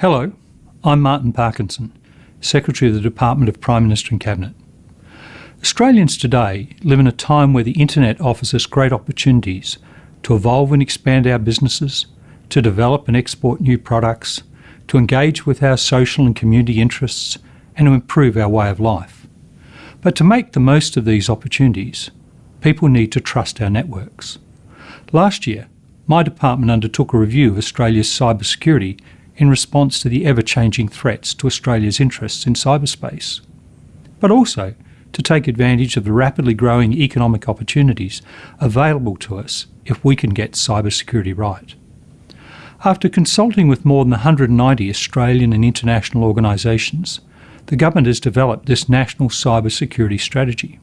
Hello, I'm Martin Parkinson, Secretary of the Department of Prime Minister and Cabinet. Australians today live in a time where the internet offers us great opportunities to evolve and expand our businesses, to develop and export new products, to engage with our social and community interests, and to improve our way of life. But to make the most of these opportunities, people need to trust our networks. Last year, my department undertook a review of Australia's cybersecurity in response to the ever-changing threats to Australia's interests in cyberspace, but also to take advantage of the rapidly growing economic opportunities available to us if we can get cybersecurity right. After consulting with more than 190 Australian and international organisations, the government has developed this national cybersecurity strategy.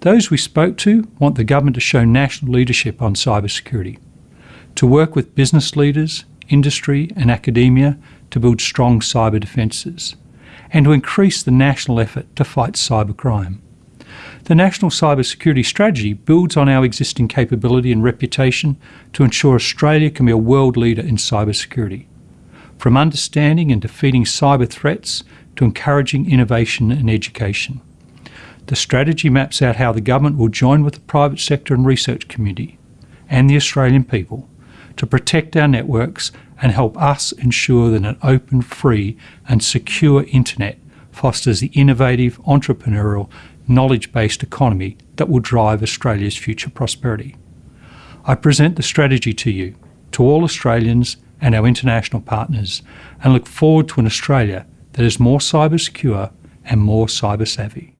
Those we spoke to want the government to show national leadership on cybersecurity, to work with business leaders, industry and academia to build strong cyber defences and to increase the national effort to fight cybercrime. The National Cybersecurity Strategy builds on our existing capability and reputation to ensure Australia can be a world leader in cybersecurity. From understanding and defeating cyber threats to encouraging innovation and education. The strategy maps out how the government will join with the private sector and research community and the Australian people to protect our networks and help us ensure that an open, free and secure internet fosters the innovative, entrepreneurial, knowledge-based economy that will drive Australia's future prosperity. I present the strategy to you, to all Australians and our international partners, and look forward to an Australia that is more cyber secure and more cyber savvy.